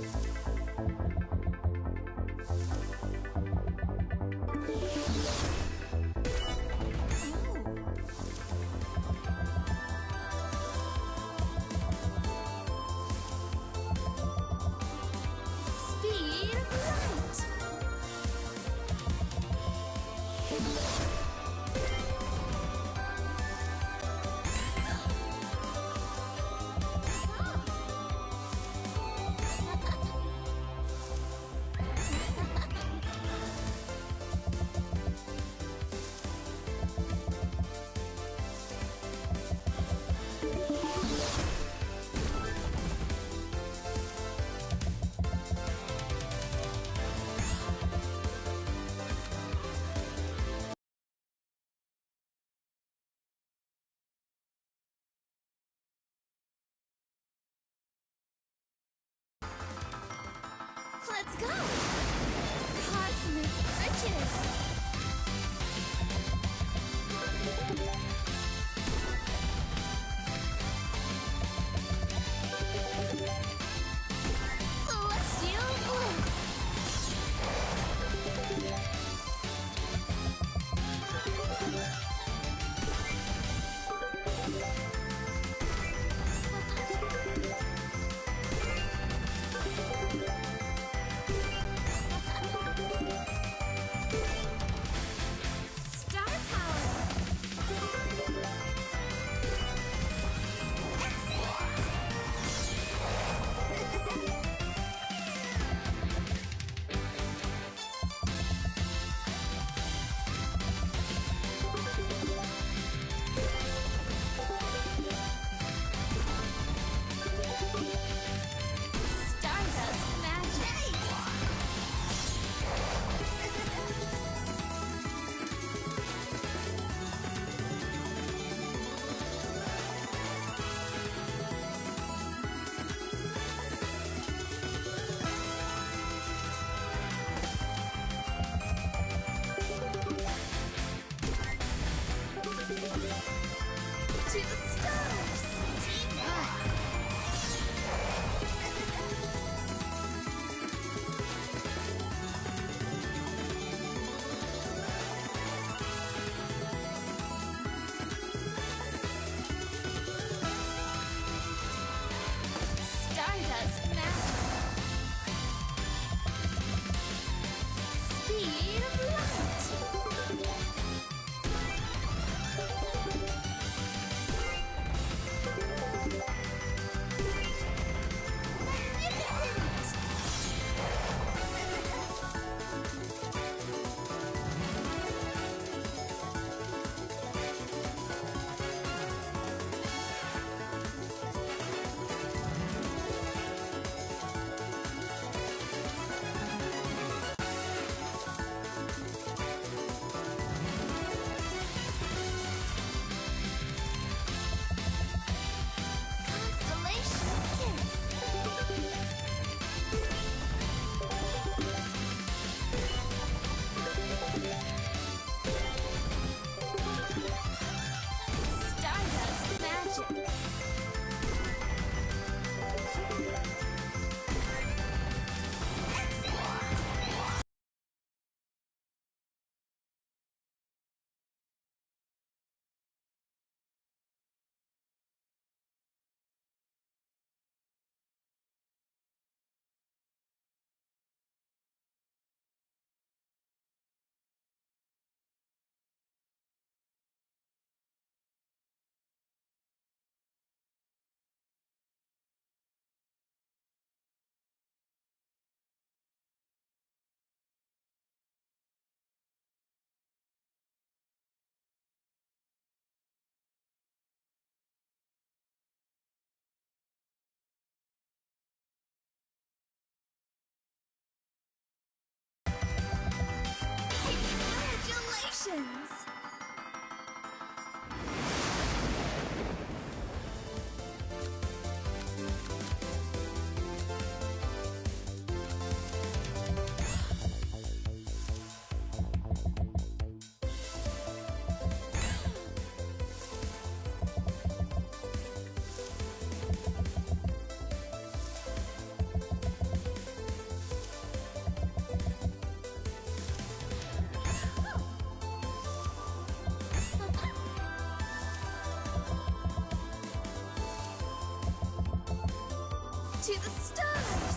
Speed Let's go! Cosmic riches! Peace. To the stars.